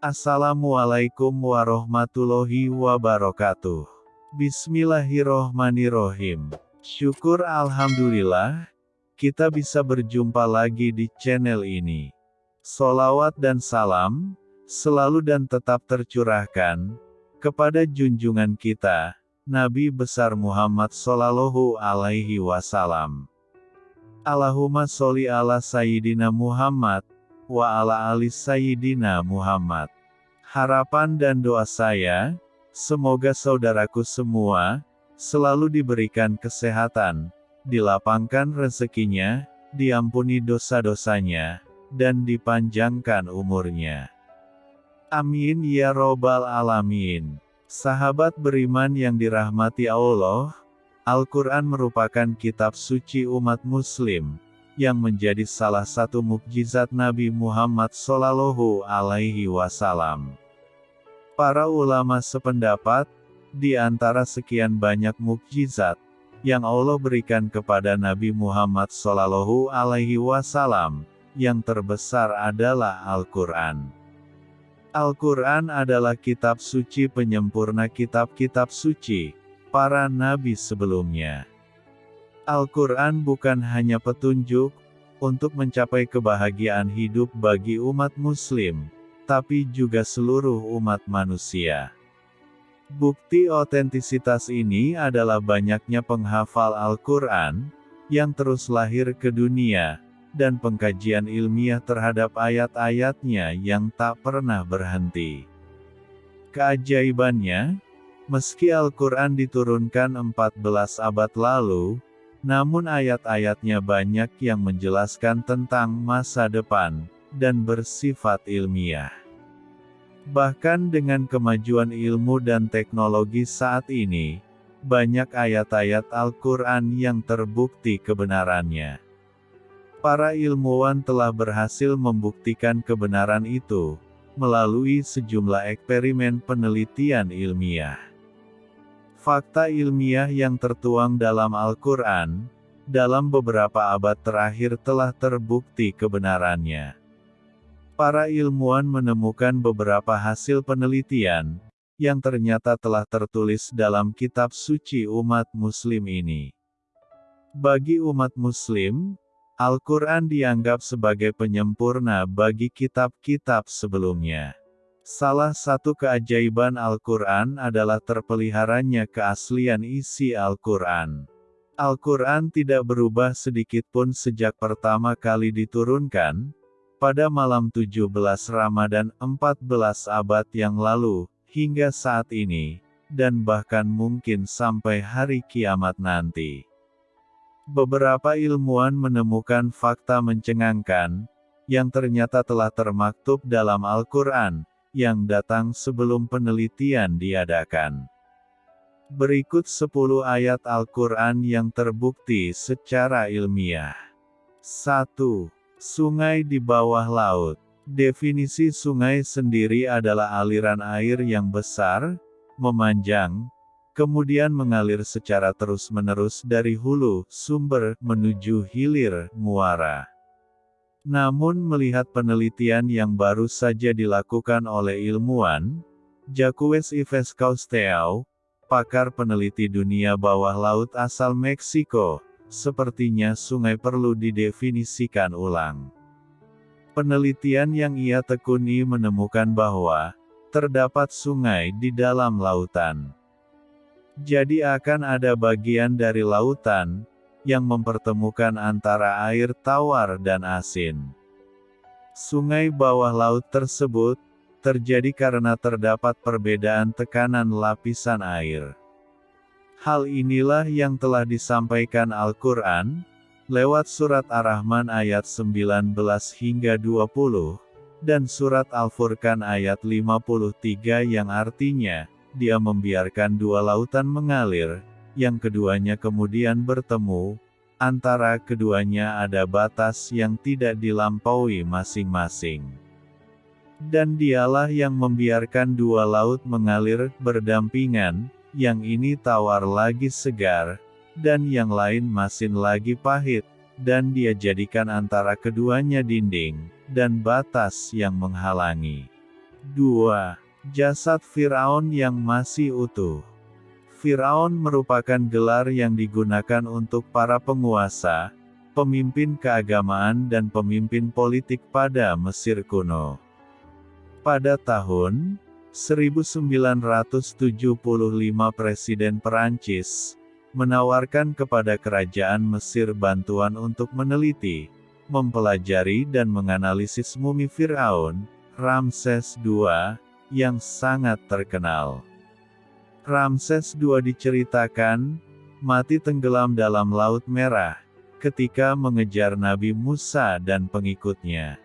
Assalamualaikum warahmatullahi wabarakatuh. Bismillahirrohmanirrohim. Syukur Alhamdulillah, kita bisa berjumpa lagi di channel ini. Solawat dan salam, selalu dan tetap tercurahkan, kepada junjungan kita, Nabi besar Muhammad Sallallahu Alaihi Wasallam. Allahumma sholli ala Sayyidina Muhammad, wa ala ali Sayyidina Muhammad. Harapan dan doa saya, semoga saudaraku semua, selalu diberikan kesehatan, dilapangkan rezekinya, diampuni dosa-dosanya, dan dipanjangkan umurnya. Amin ya robbal alamin. Sahabat beriman yang dirahmati Allah, Al-Quran merupakan kitab suci umat muslim, yang menjadi salah satu mukjizat Nabi Muhammad Sallallahu Alaihi Wasallam. Para ulama sependapat, di antara sekian banyak mukjizat yang Allah berikan kepada Nabi Muhammad Sallallahu Alaihi Wasallam, yang terbesar adalah Al-Quran. Al-Quran adalah kitab suci penyempurna kitab-kitab suci para nabi sebelumnya. Al-Quran bukan hanya petunjuk, untuk mencapai kebahagiaan hidup bagi umat muslim, tapi juga seluruh umat manusia. Bukti otentisitas ini adalah banyaknya penghafal Al-Quran, yang terus lahir ke dunia, dan pengkajian ilmiah terhadap ayat-ayatnya yang tak pernah berhenti. Keajaibannya, meski Al-Quran diturunkan 14 abad lalu, namun ayat-ayatnya banyak yang menjelaskan tentang masa depan, dan bersifat ilmiah. Bahkan dengan kemajuan ilmu dan teknologi saat ini, banyak ayat-ayat Al-Quran yang terbukti kebenarannya. Para ilmuwan telah berhasil membuktikan kebenaran itu, melalui sejumlah eksperimen penelitian ilmiah. Fakta ilmiah yang tertuang dalam Al-Quran, dalam beberapa abad terakhir telah terbukti kebenarannya. Para ilmuwan menemukan beberapa hasil penelitian, yang ternyata telah tertulis dalam kitab suci umat muslim ini. Bagi umat muslim, Al-Quran dianggap sebagai penyempurna bagi kitab-kitab sebelumnya. Salah satu keajaiban Al-Quran adalah terpeliharanya keaslian isi Al-Quran. Al-Quran tidak berubah sedikitpun sejak pertama kali diturunkan, pada malam 17 Ramadan 14 abad yang lalu, hingga saat ini, dan bahkan mungkin sampai hari kiamat nanti. Beberapa ilmuwan menemukan fakta mencengangkan, yang ternyata telah termaktub dalam Al-Quran, yang datang sebelum penelitian diadakan. Berikut 10 ayat Al-Quran yang terbukti secara ilmiah. 1. Sungai di bawah laut. Definisi sungai sendiri adalah aliran air yang besar, memanjang, kemudian mengalir secara terus-menerus dari hulu, sumber, menuju hilir, muara. Namun melihat penelitian yang baru saja dilakukan oleh ilmuwan, Jacques Yves Cousteau, pakar peneliti dunia bawah laut asal Meksiko, sepertinya sungai perlu didefinisikan ulang. Penelitian yang ia tekuni menemukan bahwa, terdapat sungai di dalam lautan. Jadi akan ada bagian dari lautan, yang mempertemukan antara air tawar dan asin. Sungai bawah laut tersebut terjadi karena terdapat perbedaan tekanan lapisan air. Hal inilah yang telah disampaikan Al-Quran, lewat surat Ar-Rahman ayat 19 hingga 20, dan surat Al-Furqan ayat 53 yang artinya, dia membiarkan dua lautan mengalir, yang keduanya kemudian bertemu, antara keduanya ada batas yang tidak dilampaui masing-masing. Dan dialah yang membiarkan dua laut mengalir berdampingan, yang ini tawar lagi segar, dan yang lain masin lagi pahit, dan dia jadikan antara keduanya dinding, dan batas yang menghalangi. 2. Jasad Firaun yang masih utuh. Firaun merupakan gelar yang digunakan untuk para penguasa, pemimpin keagamaan dan pemimpin politik pada Mesir kuno. Pada tahun 1975 Presiden Perancis menawarkan kepada kerajaan Mesir bantuan untuk meneliti, mempelajari dan menganalisis mumi Firaun, Ramses II, yang sangat terkenal. Ramses II diceritakan, mati tenggelam dalam Laut Merah, ketika mengejar Nabi Musa dan pengikutnya.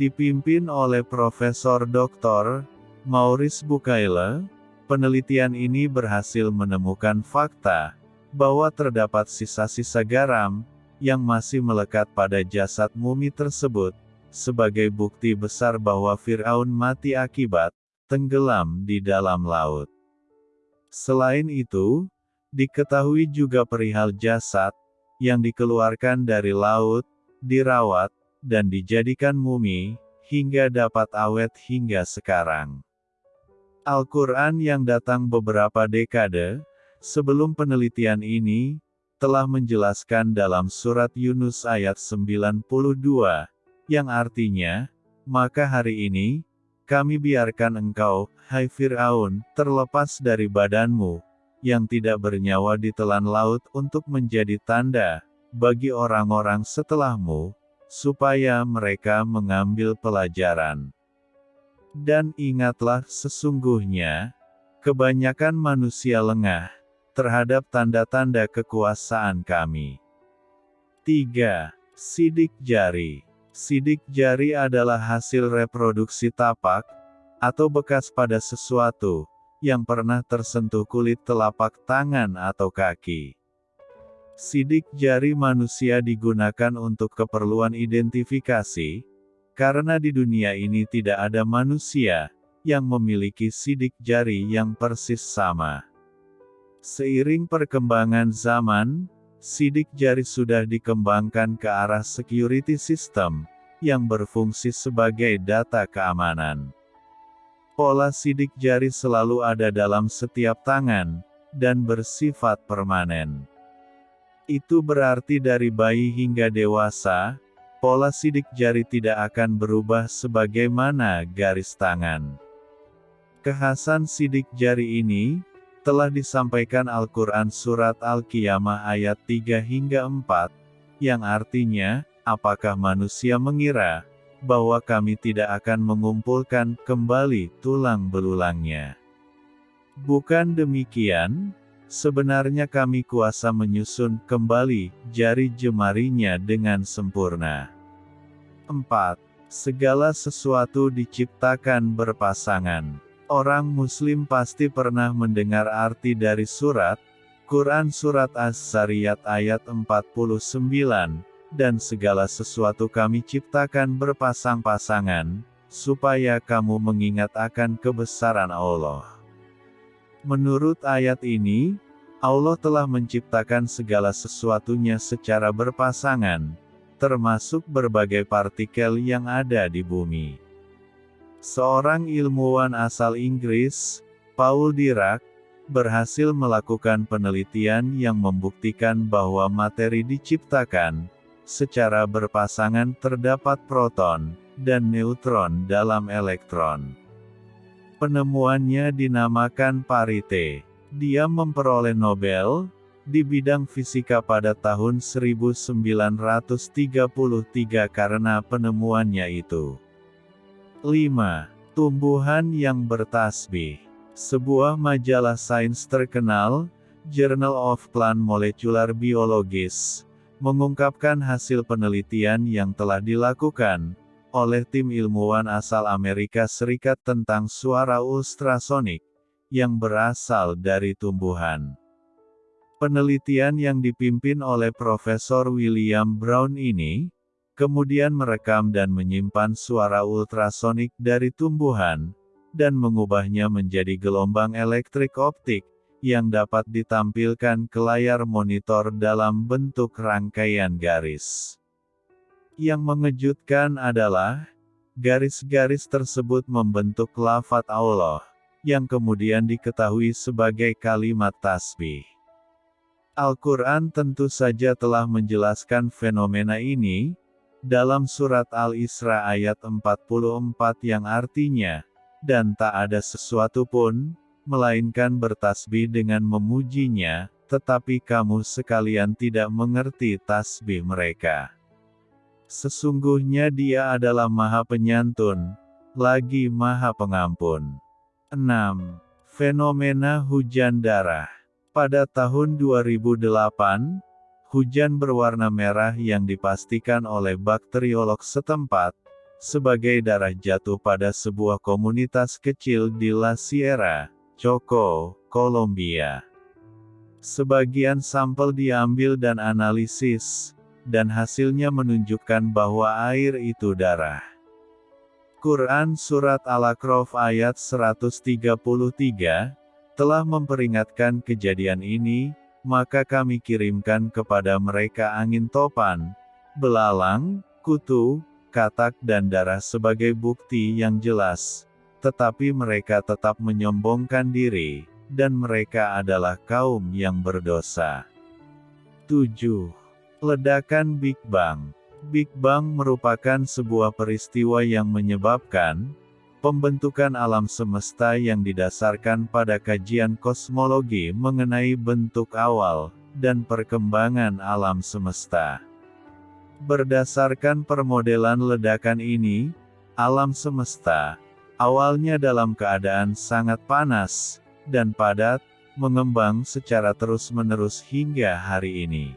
Dipimpin oleh Profesor Dr. Maurice Bucaille, penelitian ini berhasil menemukan fakta, bahwa terdapat sisa-sisa garam, yang masih melekat pada jasad mumi tersebut, sebagai bukti besar bahwa Fir'aun mati akibat, tenggelam di dalam laut. Selain itu, diketahui juga perihal jasad, yang dikeluarkan dari laut, dirawat, dan dijadikan mumi, hingga dapat awet hingga sekarang. Al-Quran yang datang beberapa dekade, sebelum penelitian ini, telah menjelaskan dalam surat Yunus ayat 92, yang artinya, maka hari ini, kami biarkan engkau, hai Fir'aun, terlepas dari badanmu, yang tidak bernyawa di telan laut untuk menjadi tanda, bagi orang-orang setelahmu, supaya mereka mengambil pelajaran. Dan ingatlah sesungguhnya, kebanyakan manusia lengah, terhadap tanda-tanda kekuasaan kami. 3. Sidik jari Sidik jari adalah hasil reproduksi tapak, atau bekas pada sesuatu, yang pernah tersentuh kulit telapak tangan atau kaki. Sidik jari manusia digunakan untuk keperluan identifikasi, karena di dunia ini tidak ada manusia yang memiliki sidik jari yang persis sama. Seiring perkembangan zaman, sidik jari sudah dikembangkan ke arah security system, yang berfungsi sebagai data keamanan. Pola sidik jari selalu ada dalam setiap tangan, dan bersifat permanen. Itu berarti dari bayi hingga dewasa, pola sidik jari tidak akan berubah sebagaimana garis tangan. Kekhasan sidik jari ini, telah disampaikan Al-Quran Surat Al-Qiyamah ayat 3 hingga 4, yang artinya, apakah manusia mengira, bahwa kami tidak akan mengumpulkan kembali tulang belulangnya. Bukan demikian, sebenarnya kami kuasa menyusun kembali jari jemarinya dengan sempurna. 4. Segala sesuatu diciptakan berpasangan. Orang muslim pasti pernah mendengar arti dari surat, Quran Surat As-Sariyat ayat 49, dan segala sesuatu kami ciptakan berpasang-pasangan, supaya kamu mengingat akan kebesaran Allah. Menurut ayat ini, Allah telah menciptakan segala sesuatunya secara berpasangan, termasuk berbagai partikel yang ada di bumi. Seorang ilmuwan asal Inggris, Paul Dirac, berhasil melakukan penelitian yang membuktikan bahwa materi diciptakan, secara berpasangan terdapat proton, dan neutron dalam elektron. Penemuannya dinamakan parite. Dia memperoleh Nobel, di bidang fisika pada tahun 1933 karena penemuannya itu. 5. Tumbuhan yang bertasbih. Sebuah majalah sains terkenal, Journal of Plant Molecular Biologists, mengungkapkan hasil penelitian yang telah dilakukan oleh tim ilmuwan asal Amerika Serikat tentang suara ultrasonik yang berasal dari tumbuhan. Penelitian yang dipimpin oleh Profesor William Brown ini kemudian merekam dan menyimpan suara ultrasonik dari tumbuhan, dan mengubahnya menjadi gelombang elektrik optik, yang dapat ditampilkan ke layar monitor dalam bentuk rangkaian garis. Yang mengejutkan adalah, Garis-garis tersebut membentuk lafat Allah, yang kemudian diketahui sebagai kalimat tasbih. Al-Quran tentu saja telah menjelaskan fenomena ini, dalam surat Al-Isra ayat 44 yang artinya, dan tak ada sesuatu pun, melainkan bertasbih dengan memujinya, tetapi kamu sekalian tidak mengerti tasbih mereka. Sesungguhnya dia adalah maha penyantun, lagi maha pengampun. 6. Fenomena hujan darah. Pada tahun 2008, hujan berwarna merah yang dipastikan oleh bakteriolog setempat, sebagai darah jatuh pada sebuah komunitas kecil di La Sierra, Choco, Kolombia. Sebagian sampel diambil dan analisis, dan hasilnya menunjukkan bahwa air itu darah. Quran Surat Al-Aqraf ayat 133, telah memperingatkan kejadian ini, maka kami kirimkan kepada mereka angin topan, belalang, kutu, katak dan darah sebagai bukti yang jelas. Tetapi mereka tetap menyombongkan diri, dan mereka adalah kaum yang berdosa. 7. Ledakan Big Bang Big Bang merupakan sebuah peristiwa yang menyebabkan pembentukan alam semesta yang didasarkan pada kajian kosmologi mengenai bentuk awal dan perkembangan alam semesta. Berdasarkan permodelan ledakan ini, alam semesta awalnya dalam keadaan sangat panas dan padat, mengembang secara terus-menerus hingga hari ini.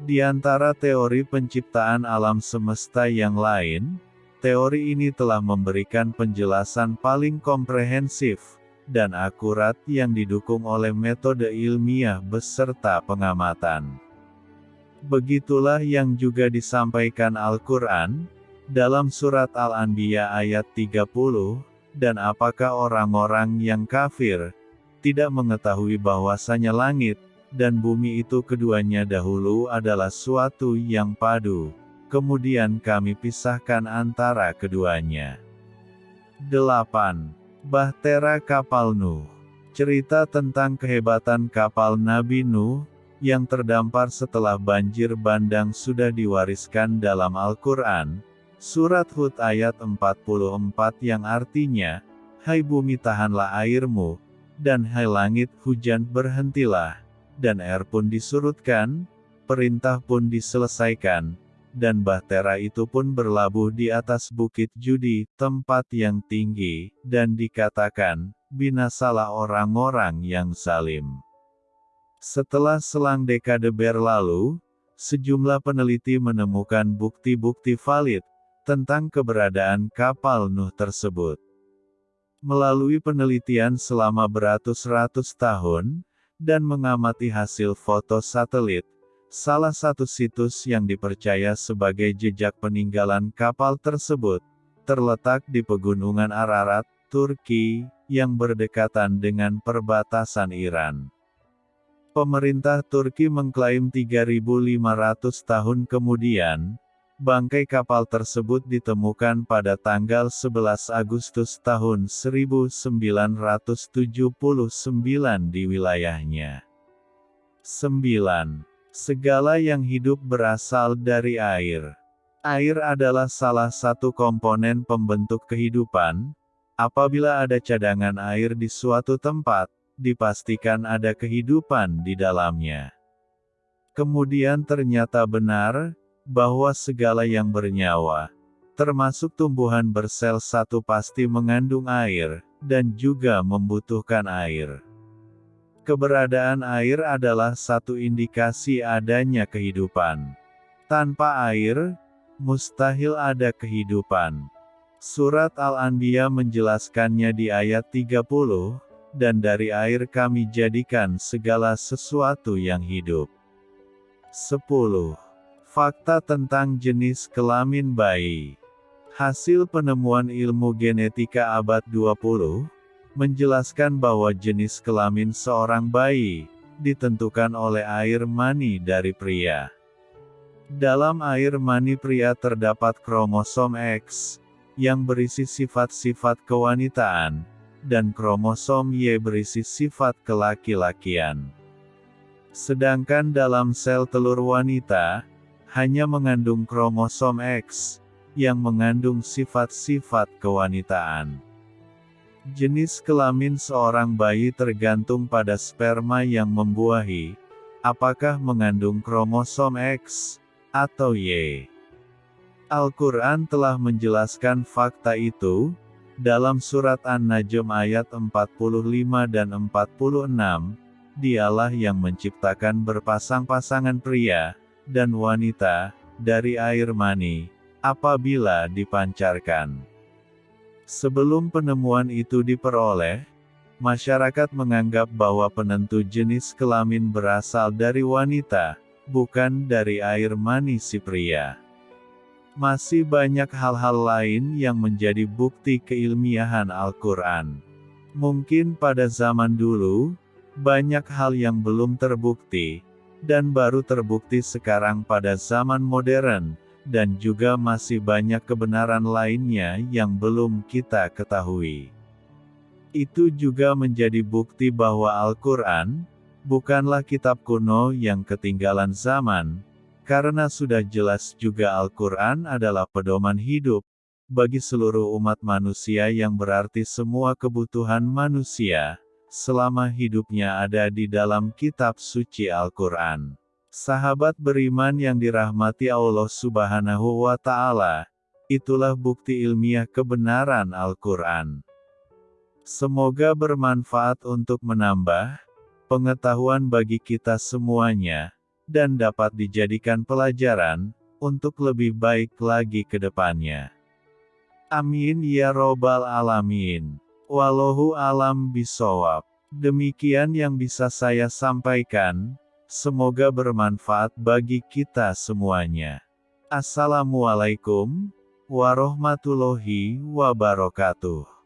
Di antara teori penciptaan alam semesta yang lain, teori ini telah memberikan penjelasan paling komprehensif dan akurat yang didukung oleh metode ilmiah beserta pengamatan. Begitulah yang juga disampaikan Al-Quran, dalam surat Al-Anbiya ayat 30, dan apakah orang-orang yang kafir, tidak mengetahui bahwasanya langit, dan bumi itu keduanya dahulu adalah suatu yang padu. Kemudian kami pisahkan antara keduanya. 8. Bahtera Kapal Nuh Cerita tentang kehebatan kapal Nabi Nuh, yang terdampar setelah banjir bandang sudah diwariskan dalam Al-Quran, Surat Hud ayat 44 yang artinya, Hai bumi tahanlah airmu, dan hai langit hujan berhentilah, dan air pun disurutkan, perintah pun diselesaikan, dan bahtera itu pun berlabuh di atas bukit judi, tempat yang tinggi, dan dikatakan, binasalah orang-orang yang salim. Setelah selang dekade berlalu, sejumlah peneliti menemukan bukti-bukti valid, tentang keberadaan kapal Nuh tersebut. Melalui penelitian selama beratus-ratus tahun, dan mengamati hasil foto satelit, salah satu situs yang dipercaya sebagai jejak peninggalan kapal tersebut, terletak di pegunungan Ararat, Turki, yang berdekatan dengan perbatasan Iran. Pemerintah Turki mengklaim 3.500 tahun kemudian, Bangkai kapal tersebut ditemukan pada tanggal 11 Agustus tahun 1979 di wilayahnya. 9. Segala yang hidup berasal dari air. Air adalah salah satu komponen pembentuk kehidupan. Apabila ada cadangan air di suatu tempat, dipastikan ada kehidupan di dalamnya. Kemudian ternyata benar, bahwa segala yang bernyawa, termasuk tumbuhan bersel satu pasti mengandung air, dan juga membutuhkan air. Keberadaan air adalah satu indikasi adanya kehidupan. Tanpa air, mustahil ada kehidupan. Surat Al-Anbiya menjelaskannya di ayat 30, dan dari air kami jadikan segala sesuatu yang hidup. 10. Fakta tentang jenis kelamin bayi. Hasil penemuan ilmu genetika abad 20 menjelaskan bahwa jenis kelamin seorang bayi ditentukan oleh air mani dari pria. Dalam air mani pria terdapat kromosom X yang berisi sifat-sifat kewanitaan, dan kromosom Y berisi sifat kelaki-lakian. Sedangkan dalam sel telur wanita, hanya mengandung kromosom X, yang mengandung sifat-sifat kewanitaan. Jenis kelamin seorang bayi tergantung pada sperma yang membuahi, apakah mengandung kromosom X atau Y. Al-Quran telah menjelaskan fakta itu, dalam surat An-Najm ayat 45 dan 46, dialah yang menciptakan berpasang-pasangan pria, dan wanita, dari air mani, apabila dipancarkan. Sebelum penemuan itu diperoleh, masyarakat menganggap bahwa penentu jenis kelamin berasal dari wanita, bukan dari air mani si pria. Masih banyak hal-hal lain yang menjadi bukti keilmiahan Al-Quran. Mungkin pada zaman dulu, banyak hal yang belum terbukti, dan baru terbukti sekarang pada zaman modern, dan juga masih banyak kebenaran lainnya yang belum kita ketahui. Itu juga menjadi bukti bahwa Al-Quran bukanlah kitab kuno yang ketinggalan zaman, karena sudah jelas juga Al-Quran adalah pedoman hidup bagi seluruh umat manusia, yang berarti semua kebutuhan manusia selama hidupnya ada di dalam kitab suci Al-Quran. Sahabat beriman yang dirahmati Allah Subhanahu wa Ta'ala, itulah bukti ilmiah kebenaran Al-Quran. Semoga bermanfaat untuk menambah pengetahuan bagi kita semuanya, dan dapat dijadikan pelajaran untuk lebih baik lagi ke depannya. Amin ya Robbal 'Alamin. Wallahu alam bisawab. Demikian yang bisa saya sampaikan, semoga bermanfaat bagi kita semuanya. Assalamualaikum warahmatullahi wabarakatuh.